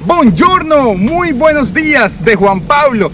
Buongiorno, muy buenos días de Juan Pablo.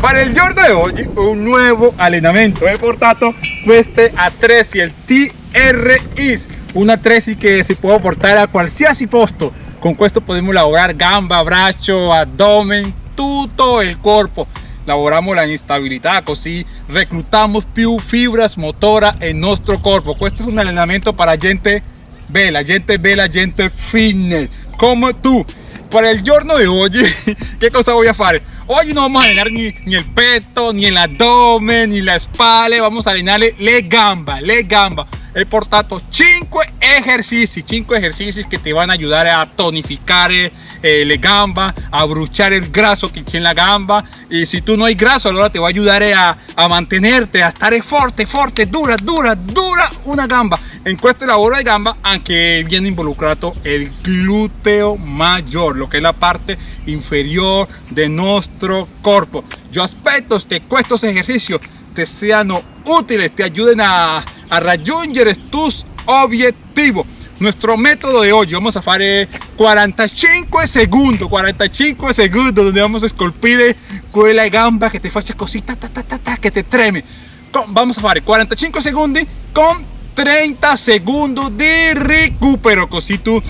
Para el giorno de hoy, un nuevo allenamento he portato queste attrezzi, il TRIs, un attrezzi che si può portare a qualsiasi posto. Con questo podemos lavorare gamba, braccio, abdomen, tutto il corpo. Lavoramos la instabilità, così reclutamos più fibras motora en nuestro corpo. Questo es un allenamento para gente bella, gente bella, gente fitness, como tú. Para el giorno de hoy, ¿qué cosa voy a hacer? Hoy no vamos a llenar ni, ni, el peto, ni el abdomen, ni la espalda, vamos a llenarle le gamba, le gamba. He portato 5 ejercicios, 5 ejercicios que te van a ayudar a tonificar eh, gamba, a bruchar el graso que tiene la gamba. Y si tú no hay graso, ahora te va a ayudar a, a mantenerte, a estar fuerte, fuerte, dura, dura, dura una gamba. En questo lavoro de gamba anche viene involucrado el glúteo mayor, lo que es la parte inferior de nuestro cuerpo. Yo aspetto que estos ejercicios te sean útiles, te ayuden a, a tus objetivos. Nuestro método de hoy, vamos a hacer 45 segundos, 45 segundos donde vamos a esculpir quella gamba que te faccia così, ta, ta, ta, ta, que te treme. Vamos a hacer 45 segundos con 30 segundos de recupero così tu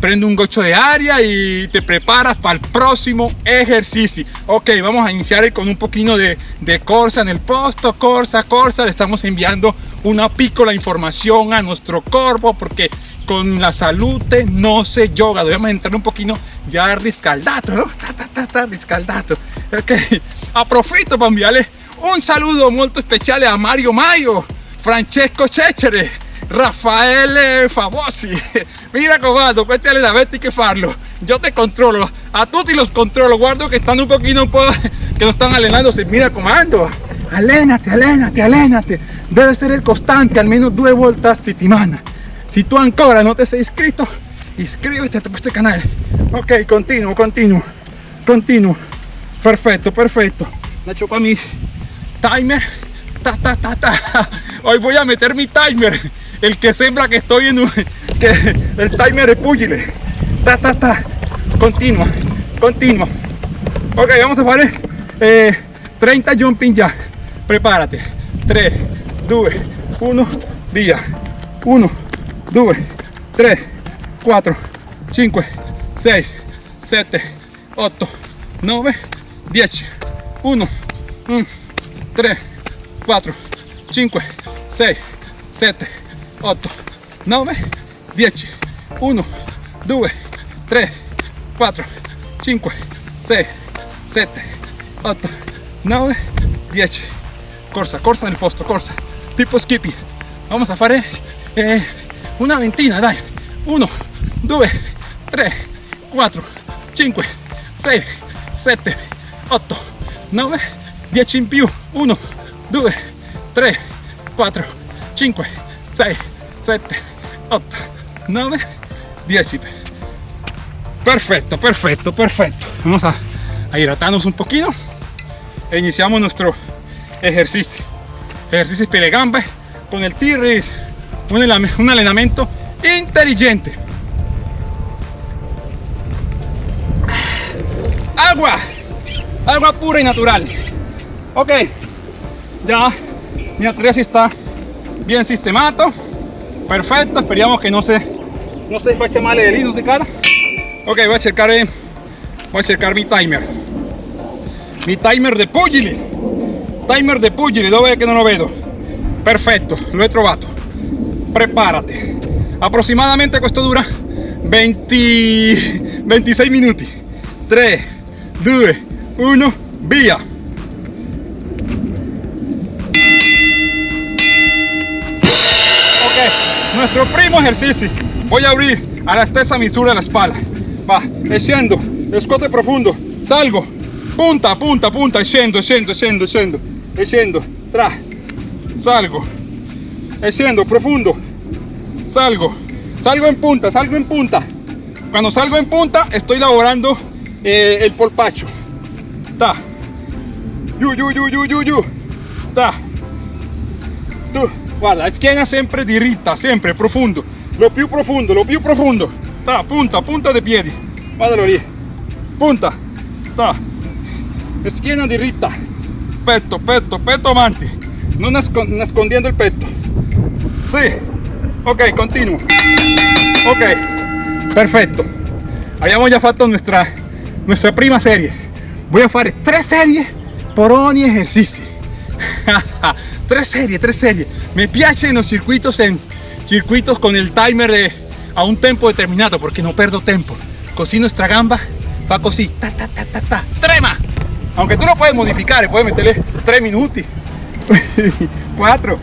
prendi un gocho de aria y te preparas para el próximo ejercicio. Ok vamos a iniciar con un poquito de, de corsa en el posto. Corsa corsa le estamos enviando una piccola información a nuestro cuerpo porque con la salud no se yoga. Debemos entrar un poquito ya riscaldato ¿no? ta, ta, ta, riscaldato. Ok aprovechito para enviarle un saludo muy especial a Mario Mayo Francesco Cecere, Raffaele Favosi. Mira comando, questi allenamenti hay que farlo. Yo te controlo, a tutti los controlo. Guardo que están un poquito que no están alenándose. Mira comando, alénate, alénate, alénate. Debe ser el constante, al menos dos vueltas a. Si tú ancora no te has inscrito, inscríbete a este canal. Ok, continuo, continuo, continuo. Perfecto, perfecto. Nacho para mi timer ta, ta, ta, ta. Hoy voy a meter mi timer, el que sembra que estoy en un, que el timer de pugile. Ta, ta, ta. Continua, continua. Ok, vamos a hacer eh, 30 jumping ya. Prepárate. 3, 2, 1, via. 1, 2, 3, 4, 5, 6, 7, 8, 9, 10. 1, 1, 3, 4, 5, 6, 7, 8, 9, 10, 1, 2, 3, 4, 5, 6, 7, 8, 9, 10. Corsa, corsa nel posto, corsa. Tipo skipping. Vamos a fare eh, una ventina, dai. 1, 2, 3, 4, 5, 6, 7, 8, 9, 10 in più. 1, 2, 3, 4, 5, 6, 7, 8, 9, 10. Perfecto, perfecto, perfecto. Vamos a, hidratarnos un poquito e iniciamos nuestro ejercicio. Ejercicio de gamba con el T-Race. Un, un entrenamiento inteligente. Agua, agua pura y natural. Ok, ya mi atresia está bien sistemato perfecto esperamos que no se no se faccia male de no se cara. Ok voy a checar eh, voy a checar mi timer. Mi timer de pugili. Timer de pugili dove que no lo veo. Perfecto lo he trovato prepárate. Aproximadamente esto dura 20 26 minutos 3 2 1 via nuestro primo ejercicio voy a abrir a la stessa misura de la espalda. Va scendo escote profundo salgo. Punta punta punta scendo scendo scendo scendo scendo tra salgo. Scendo profundo salgo. Salgo en punta salgo en punta. Cuando salgo en punta estoy laborando eh, el polpacho. Ta. Yu yu yu yu yu yu. Ta. Tu guarda schiena sempre diritta sempre profondo lo più profondo lo più profondo ta punta punta de piedi guardalo lì punta. Ta. Schiena diritta petto petto petto avanti. No nascondiendo el pecho sí. Ok continuo ok. Perfecto. Habíamos ya fatto nuestra nuestra prima serie. Voy a fare tres series por ogni ejercicio tres series tres series. Me piace los circuitos en circuitos con el timer de, a un tempo determinado porque no perdo tiempo così nuestra gamba va così ta ta ta ta ta. Trema. Aunque tú lo puedes modificar puedes meterle 3 minutos. 4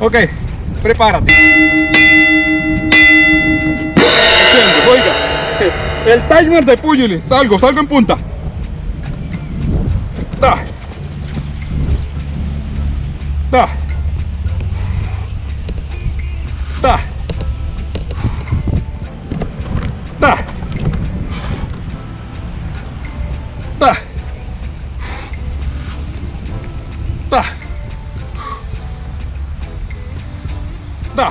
ok prepárate. Oiga. El timer de púgile salgo salgo en punta. Ta ta ta ta ta ta ta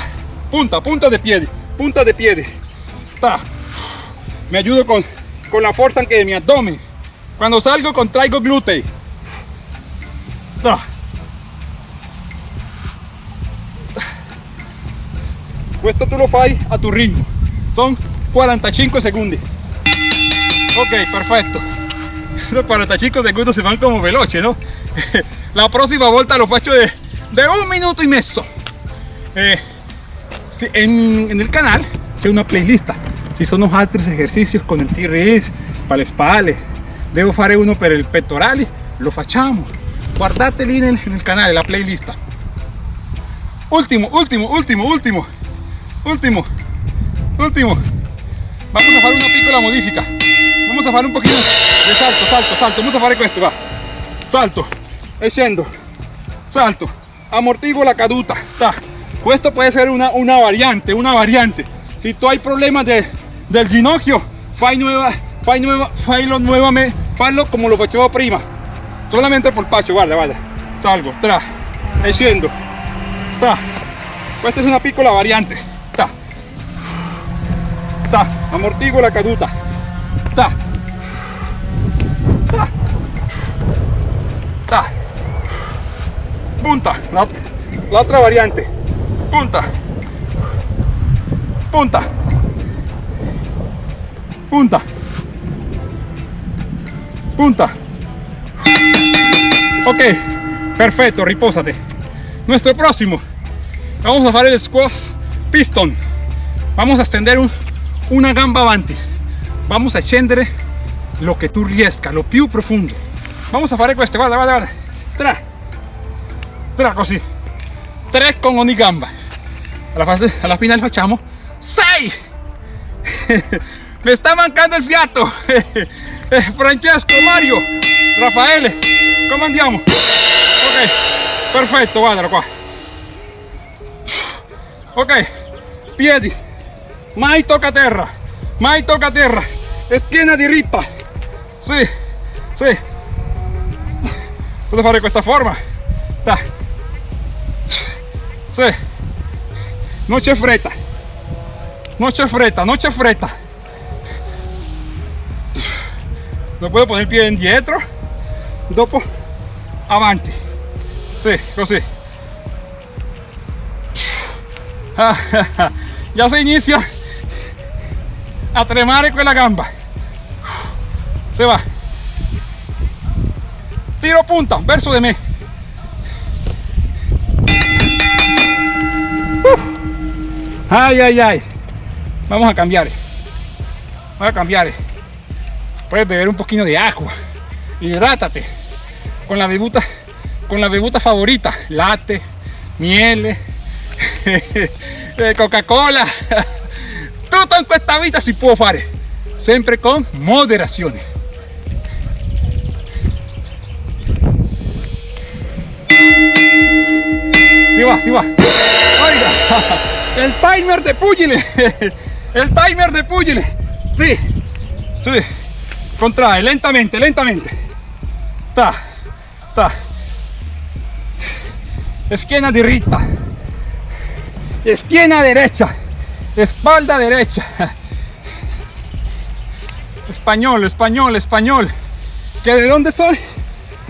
punta punta de pie punta de pie ta me ayudo con con la fuerza que de mi abdomen. Cuando salgo contraigo glúteo. Ta Esto tú lo fai a tu ritmo. Son 45 segundos. Ok perfecto. Los 45 segundos se van como veloce no la próxima vuelta lo faccio de, de un minuto y medio eh, en, el canal hay una playlist. Si son los otros ejercicios con el T-Rex para le spalle devo fare uno per el pectorali lo facciamo guardate en el, en el canal la playlist. Último último último último último. Último. Vamos a hacer una piccola modifica vamos a hacer un poquito de salto salto salto. Vamos a hacer esto va. Salto. E salto. Amortiguo la caduta. Ta. esto puede ser una, una variante una variante. Si tú hay problemas de, del ginocchio fai nueva fai nueva fallo nuevamente fallo como lo facevo prima. Solamente por pacho guarda guarda. Salgo tra. E ta. esta es una piccola variante ta amortiguo la caduta. Ta. Ta. Ta. Punta la, otra variante. Punta. Punta. Punta. Punta. Ok perfecto repósate nuestro próximo. Vamos a hacer el squat piston. Vamos a extender un, una gamba avanti vamos a scendere lo que tú riesca lo più profundo. Vamos a hacer questo guarda guarda guarda tra. Tra così. Tres con ogni gamba. Alla, fase, alla final facciamo. 6 me está mancando el fiato. Francesco Mario Raffaele come andiamo ok perfetto guardalo qua. Ok piedi mai tocca terra mai tocca terra schiena diritta sì sì posso fare questa forma da. sì non c'è fretta non c'è fretta non c'è fretta lo puedo poner el pie indietro dopo. Avanti. Sì così. Ya se inicia a tremare quella gamba. Se va. Tiro punta verso de me ay ay ay. Vamos a cambiar. Vamos a cambiar. Puedes beber un poquito de agua. Hidrátate. Con la bebuta con la bebuta favorita. Latte miele. Coca cola tutto in questa vita si può fare. Sempre con moderazione si va si va. Oiga el timer de pugile el timer de pugile sí sí. Contrae lentamente lentamente. Ta ta. Esquina diritta esquina derecha espalda derecha Español, español, español. ¿Que de dónde soy?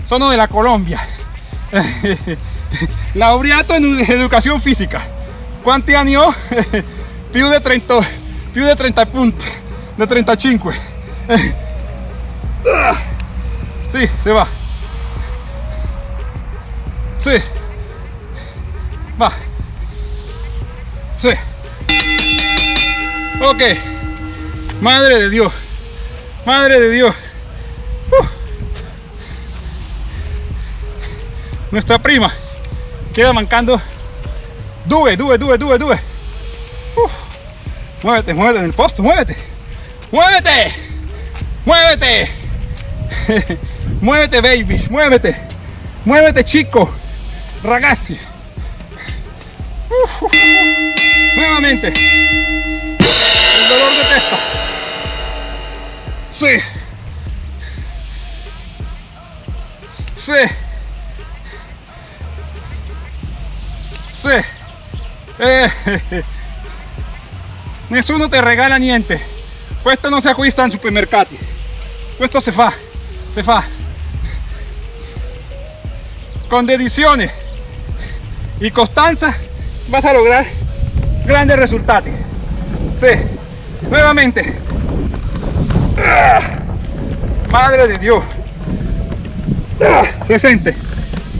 Sono de la Colombia. Laureato en educación fisica. ¿Cuánti anni ho? Più de 30, più de 30 punti, de 35. Sí, se va. Sí. Va. Sí. Ok. Madre de Dios. Madre de Dios. Nuestra prima queda mancando. Due, due, due, due. Uh. Muévete, muévete en el posto, muévete. Muévete. Muévete. muévete, baby. Muévete. Muévete, chico. Ragazzi. Nuevamente. De testa. Sí. Sì. Sì. Eh. Te regala niente. Questo non si acquista in supermercati. Questo si fa. Si fa. Con dedizione y constanza vas a lograr grandes resultados. Sí. Nuevamente. Madre de Dios. Presente.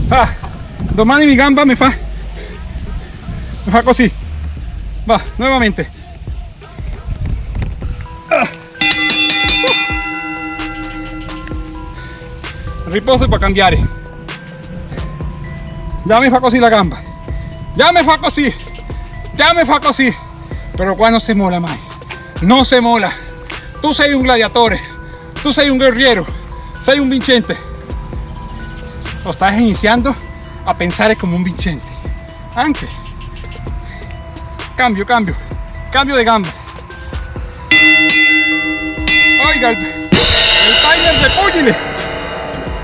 Ah, domani mi gamba me fa me fa così. Va, nuevamente. Ah. Riposo para cambiare. Ya me fa così la gamba. Ya me fa così. Ya me fa così. Pero qua non se mola mai. No se mola. Tu sei un gladiatore. Tu sei un guerriero. Sei un vincente. Lo estás iniciando a pensar como un vincente. Anche. Cambio, cambio. Cambio de gamba. Oiga, el, el timer de pugile.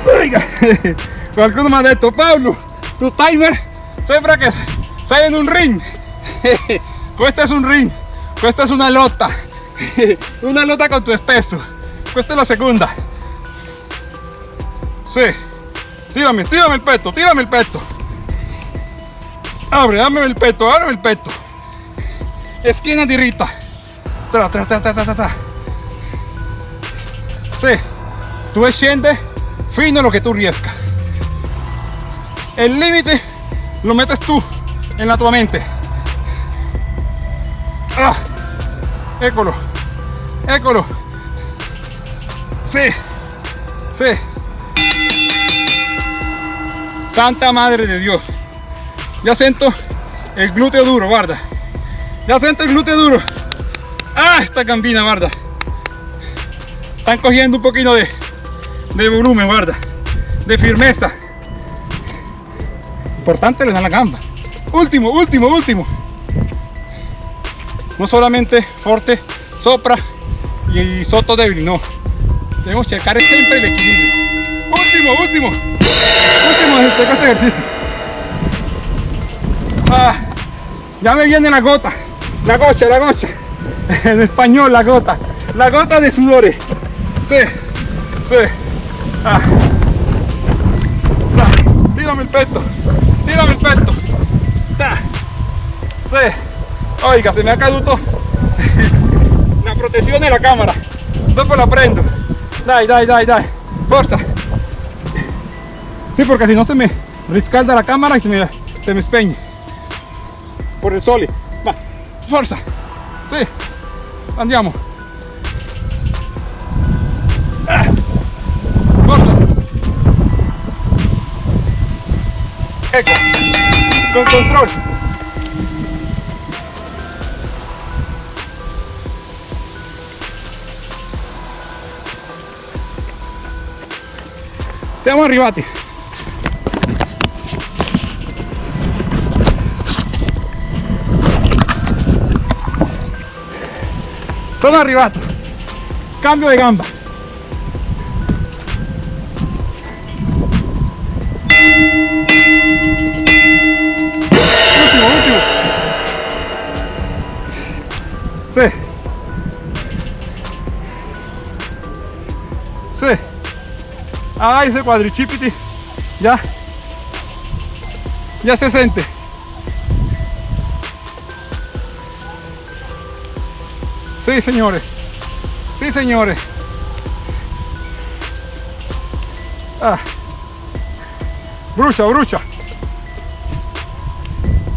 Oiga, qualcuno mi ha detto, Pablo, tu timer sembra che sei in un ring. Questo è un ring, questa è una lotta. Una lotta con tu stesso. Questa è la seconda. Sì. Tírame, tírame el peto, tírame el peto. Abre, dame el peto, ábreme el peto. Esquina dirita. Tra, tra, tra, tra, tra, tra. Sí. Tú scendi fino lo que tú riescas. El límite lo metes tú en la tua mente. Ah, écolo, écolo. Sí, sí. Santa Madre de Dios. Ya siento el glúteo duro, guarda. Ya siento el glúteo duro. Ah, esta gambina, guarda. Están cogiendo un poquito de, de volumen, guarda. De firmeza. Importante le dan la gamba. Último, último, último. No solamente forte, sopra y soto débil, no. Debemos checar siempre el equilibrio. Último, último. Último este ejercicio. Ah, ya me viene la gota. La gocha, la gocha. En español, la gota. La gota de sudores. Sí, sí. Ah. Ah, Tírame el peto. Tírame el peto. Ta. Sí. Oiga, se me ha caduto protección de la cámara. Dopo la prendo. Dai, dai, dai, dai. Forza. Sí, porque si no se me riscalda la cámara y se me, se me espeñe. Por el sole. Va, forza. Sí. Andiamo. Ah. Forza. Con control. Siamo arrivati. Sono arrivato. Cambio di gamba. Ah, ese cuadrichipiti ya, ya se siente. Sí, señores. Sí, señores. Ah. Brucha, brucha.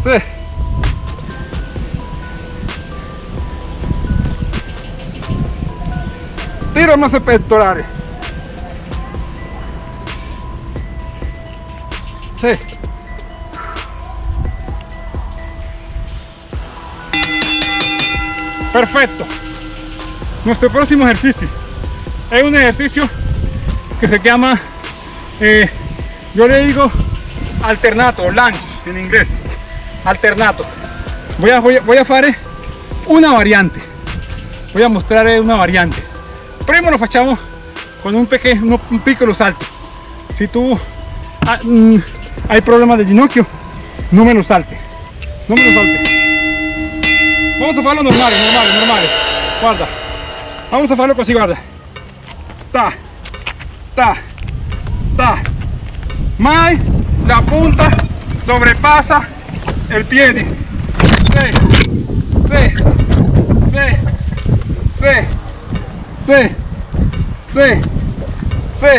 Sí. Tira más pectorales. Sí. Perfecto. Nuestro próximo ejercicio es un ejercicio que se llama, eh, yo le digo alternato, lunge en inglés, alternato. Voy a, voy a, voy a hacer una variante. Voy a mostrar una variante. Primero lo facciamo con un pequeño, un salto. Si tú ah, mm, hay problema de ginocchio, no me lo salte. No me lo salte. Vamos a hacerlo normal, normal, normal. Guarda. Vamos a hacerlo así, guarda. Ta, ta, ta. Mai la punta sobrepasa el pie. Sí, sí, sí, sí, sí, sí, sí,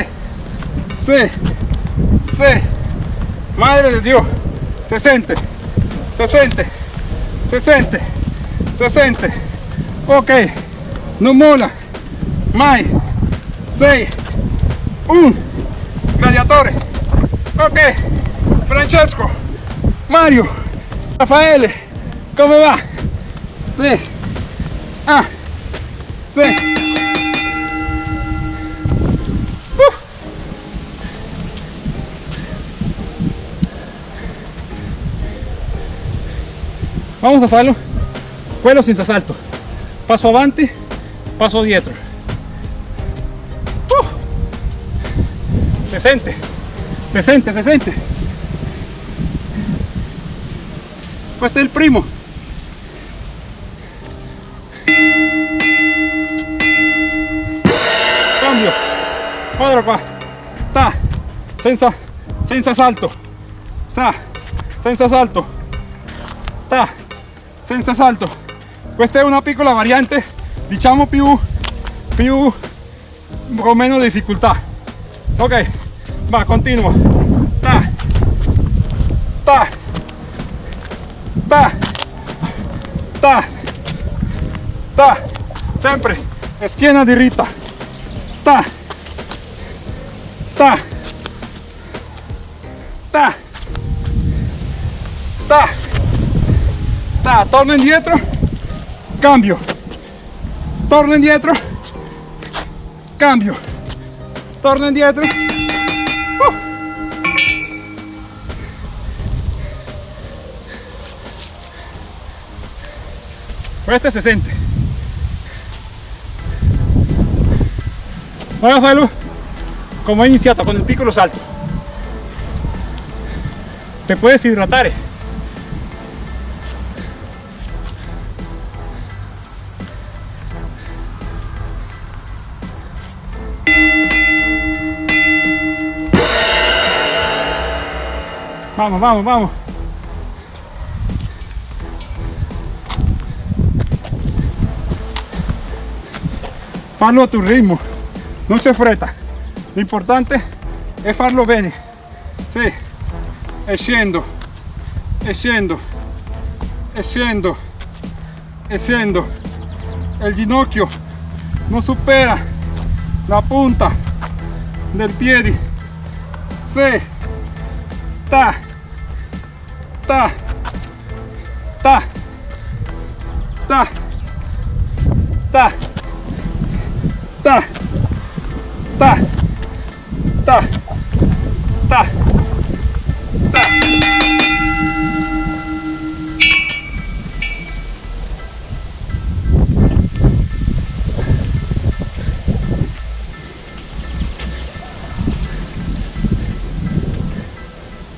sí, sí. Madre de Dios. 60. 60. 60. 60. Ok. No mola. Mai. 6. 1. Gladiatore. Ok. Francesco. Mario. Raffaele. Come va? 3. Ah. 6. Vamos a hacerlo quello senza salto. Paso avanti, paso dietro. Uh, se siente, se siente, se siente. Questo è il primo. Cambio. Guarda qua. Ta. Senza, senza salto. Ta. Senza salto. Ta. Senza salto. Questa è una piccola variante, diciamo più, più con meno difficoltà. Ok, va, continuo. Ta. Ta. Ta. Ta. Ta. Sempre. Schiena diritta. Ta. Ta. Ta. Ta. Torno indietro, cambio. Torno indietro, cambio. Torno indietro. Uh. Cuesta 60. Ora fallo come ho iniciado con il piccolo salto. Te puoi idratare. Eh. Vamos, vamos, vamos. Farlo a tu ritmo, non c'è fretta. L'importante è farlo bene. Sì, e scendo, e scendo, e e. E il ginocchio non supera la punta del piede. Sì, ta, ta, ta, ta, ta, ta, ta, ta, ta, ta.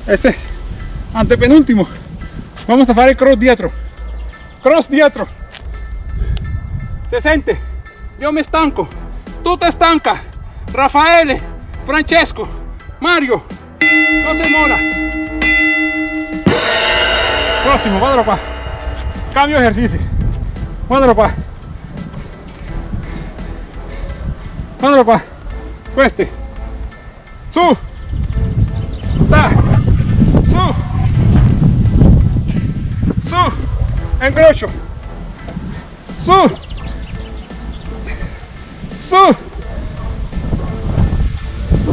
Ese antepenúltimo. Vamos a el cross dietro. Cross dietro. Se siente. Yo me estanco. Tú te estancas. Rafael Francesco, Mario, no se mola. Próximo, guardalo qua. Cambio ejercicio. Guardalo qua. Guardalo qua. Questi. Su. Ta. Incrocio. Su. Su.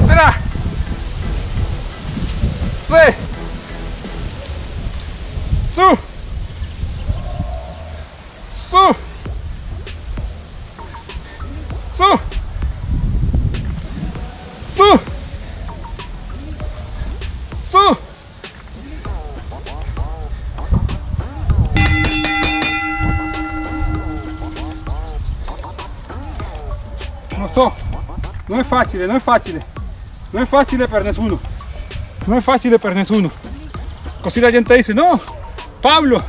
Tra. Se. Non è facile, non è facile, non è facile per nessuno, non è facile per nessuno. Così la gente dice, no, Pablo,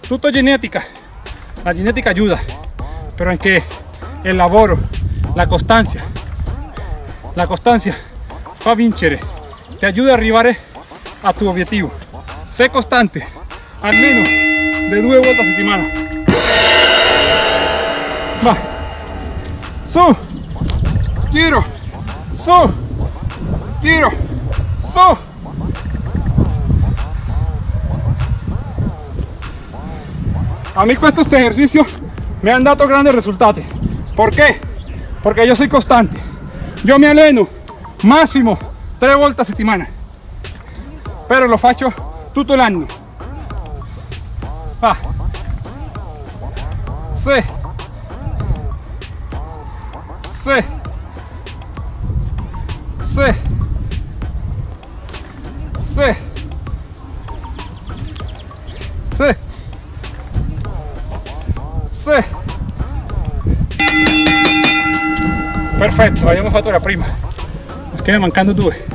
tutto genetica, la genetica aiuta, però anche il lavoro, la costanza, la costanza fa vincere, ti aiuta ad arrivare a tu obiettivo. Sé costante, almeno de due volte a settimana. Va, su, giro, su, giro, su. A mí estos ejercicios me han dado grandes resultados. ¿Por qué? Porque yo soy constante. Yo me aleno máximo tres vueltas a semana. Pero lo faccio tutto l'anno. Va. Sí. Sí. Sí. Sí. Sí. Sí. Perfetto, abbiamo fatto la prima. Perché mancando due.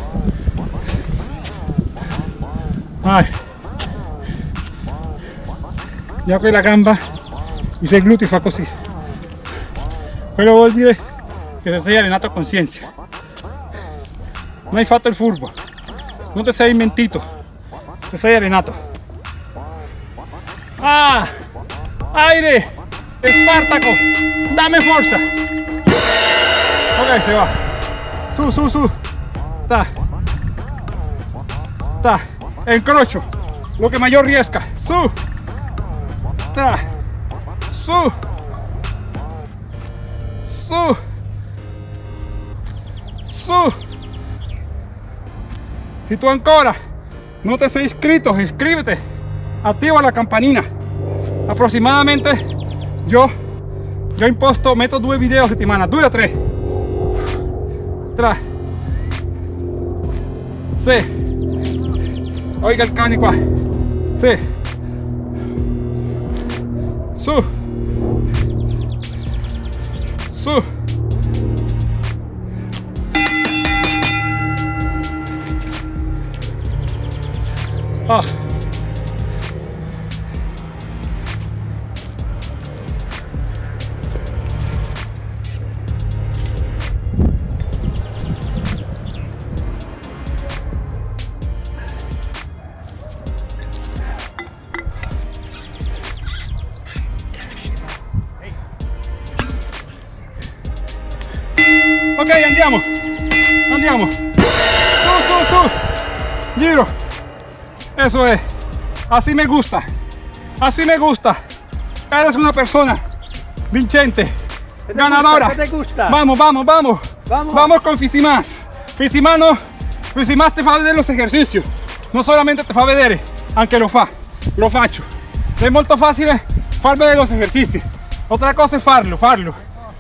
Vai. Già quella gamba, i sei glutei fa così. Quello vuol dire che ti sei allenato a coscienza. Non hai fatto il furbo. Non ti sei mentito. Ti sei allenato. Ah! Aire! Spartaco! Dame forza! Ok, se va. Su, su, su. Ta. Ta. Encrocho. Lo que mayor riesca. Su. Ta. Su. Su. Su. Si tú ancora no te has inscrito, inscríbete. Activa la campanina. Aproximadamente yo yo imposto, meto due video a settimana, due a tre. Tra. Sì. Oiga il cane qua. Ah. Ok, andiamo. Andiamo. Su, su, su. Giro. Eso es. Así me gusta. Así me gusta. Eres una persona vincente, te ganadora. gusta? ¿Qué te gusta? Vamos, vamos, vamos. Vamos. Vamos con Fisimas. Fisimano, Fisimas te fa vedere los ejercicios. No solamente te fa vedere, anche lo fa. Lo faccio. Es molto facile far vedere los ejercicios. Otra cosa es farlo, farlo.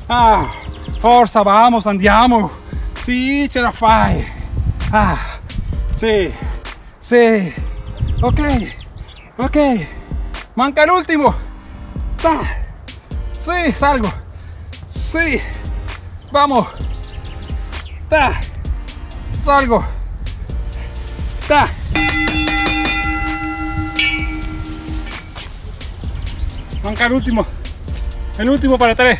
Ah, forza, vamos, andiamo. Sì, ce la fai. Ah, sì, sì. Ok, ok. Manca el último. Sí, salgo. Sí. Vamos. Ta. Salgo. Ta. Manca el último. El último para tres.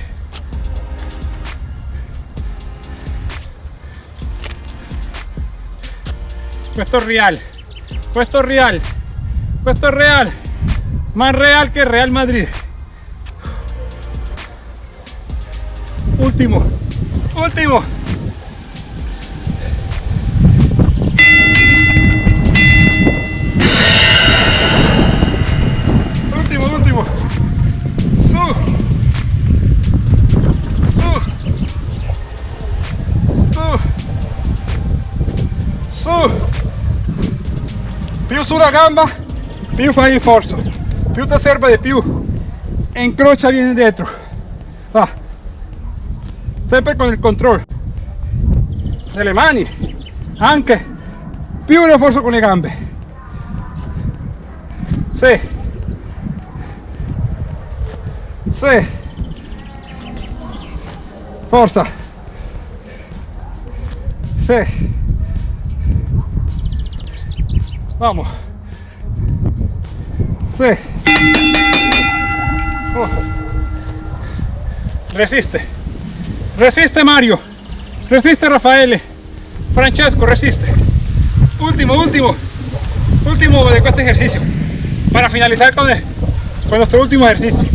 Questo è real. Questo è real. Questo è real. Más real que Real Madrid. Último. Último, sulla gamba, più fai il forzo. Più ti serve di più. Incrocia dietro. Va. Sempre con il controllo delle mani. Anche più forzo con le gambe. Sì. Sì. Forza. Sì. Vamos. Sí. Oh. Resiste. Resiste Mario. Resiste Rafael. Francesco, resiste. Último, último. Último de este ejercicio. Para finalizar con, el, con nuestro último ejercicio.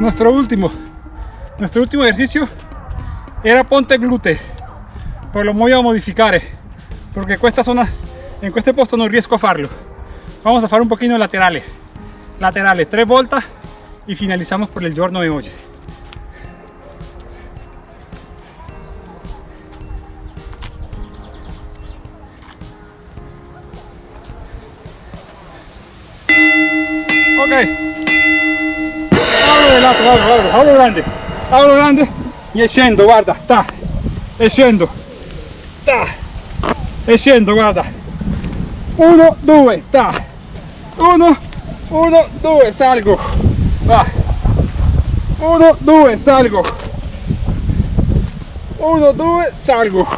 Nuestro último nuestro último ejercicio era ponte glute pero lo voy a modificar porque esta zona en este posto no riesco a farlo. Vamos a hacer un poquito laterales laterales tres vueltas y finalizamos por el giorno de hoy. Ok lato, guarda grande, guarda grande e scendo, guarda, ta, e scendo, ta, guarda, 1, 2, ta, 1, 1, 2, salgo, va, 1, 2, salgo, 1, 2, salgo,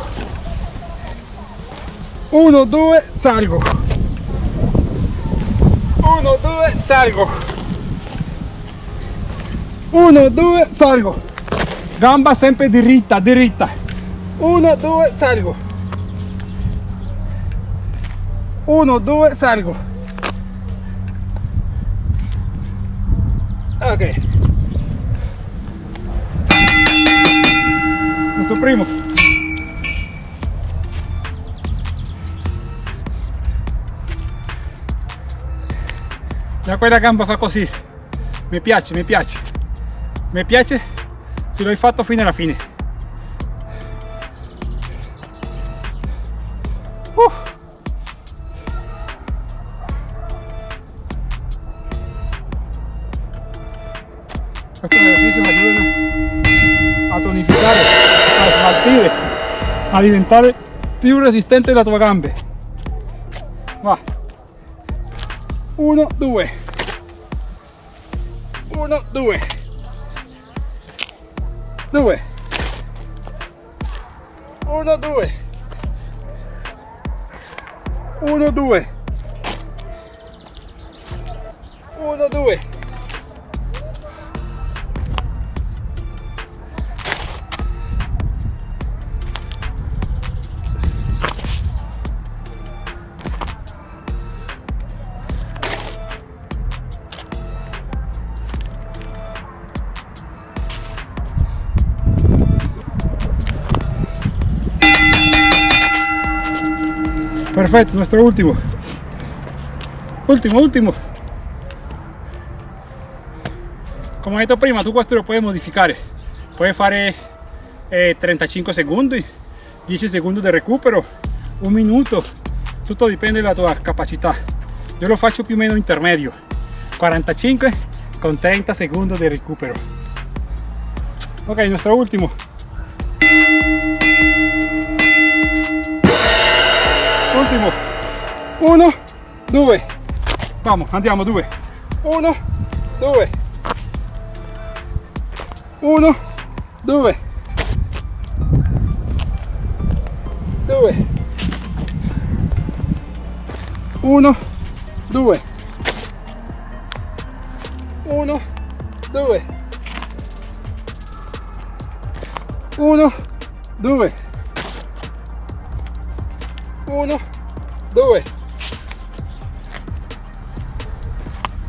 1, 2, salgo, 1, 2, salgo, 1 2 salgo. Gamba sempre diritta diritta 1 2 salgo. 1 2 salgo. Ok. Nuestro primo. Ya quella gamba fa così mi piace mi piace mi piace se l'hai fatto fino alla fine. Uh. questo esercizio a tonificare a smaltire a diventare più resistente la tua gambe. Va. 1 2 1 2 due. Uno due. Uno due. Uno due Perfetto, nostro ultimo. Ultimo, ultimo. Come detto prima, tu questo lo puoi modificare. Puoi fare eh, 35 secondi, 10 secondi di recupero, un minuto. Tutto dipende dalla tua capacità. Io lo faccio più o meno intermedio. 45 con 30 secondi di recupero. Ok, il nostro Ultimo. Uno, due. Vamos, andiamo, due. Uno, due. Uno, due. Due. Uno, due. Uno, due. Uno, due. Uno, due.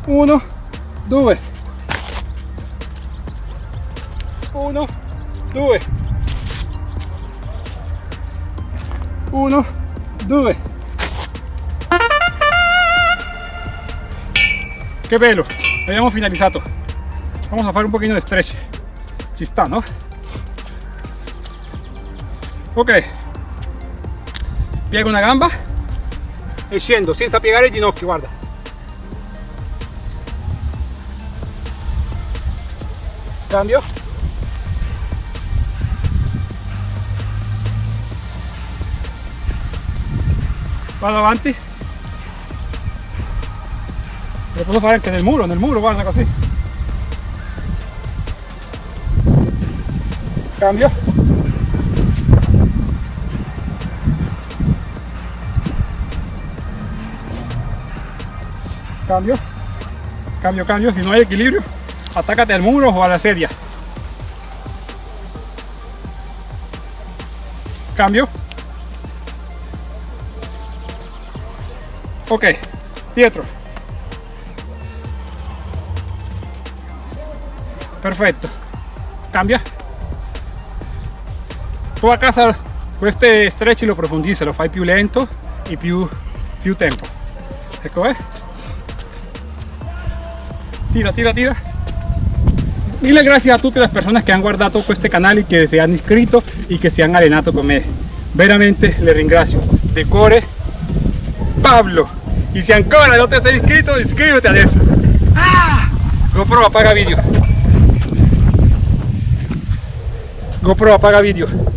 Uno, due. Uno, due. Uno, due. Che bello, abbiamo finalizzato. Vamos a fare un pochino di stretch. Ci sta, no? Ok. Una gamba e scendo senza piegare il ginocchio, guarda. Cambio. Vado avanti. Lo posso fare anche nel muro, nel muro, guarda così. Cambio. Cambio. Cambio, cambio. Si no hay equilibrio, atácate al muro o a la sedia. Cambio. Ok, dietro. Perfetto. Cambia. Tu a casa questo stretch lo profondizzi, lo fai più lento e più, più tempo. Eh. Tira, tira, tira. Mille gracias a tutte le persone che hanno guardato questo canale, che si hanno iscritto e che si hanno allenato con me. Veramente le ringrazio. De cuore, Pablo. Y si ancora no te has inscrito, inscríbete adesso. Ah! GoPro apaga vídeo. GoPro apaga vídeo.